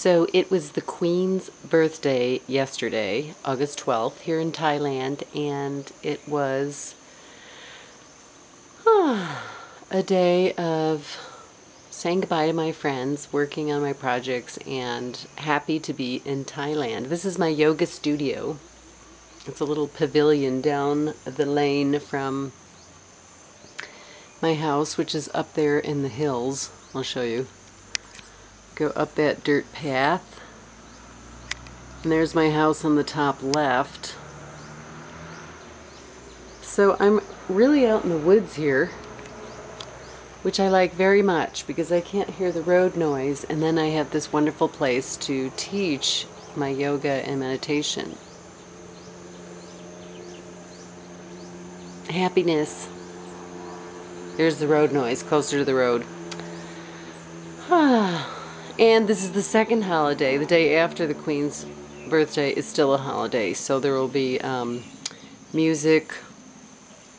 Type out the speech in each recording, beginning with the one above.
So it was the Queen's birthday yesterday, August 12th, here in Thailand, and it was a day of saying goodbye to my friends, working on my projects, and happy to be in Thailand. This is my yoga studio. It's a little pavilion down the lane from my house, which is up there in the hills. I'll show you. Go up that dirt path. And there's my house on the top left. So I'm really out in the woods here, which I like very much because I can't hear the road noise. And then I have this wonderful place to teach my yoga and meditation. Happiness. There's the road noise, closer to the road. Ah. And this is the second holiday. The day after the Queen's birthday is still a holiday. So there will be um, music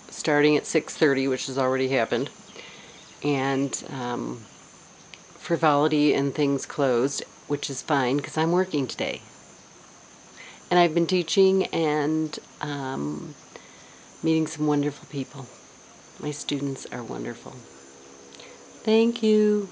starting at 6.30, which has already happened. And um, frivolity and things closed, which is fine because I'm working today. And I've been teaching and um, meeting some wonderful people. My students are wonderful. Thank you.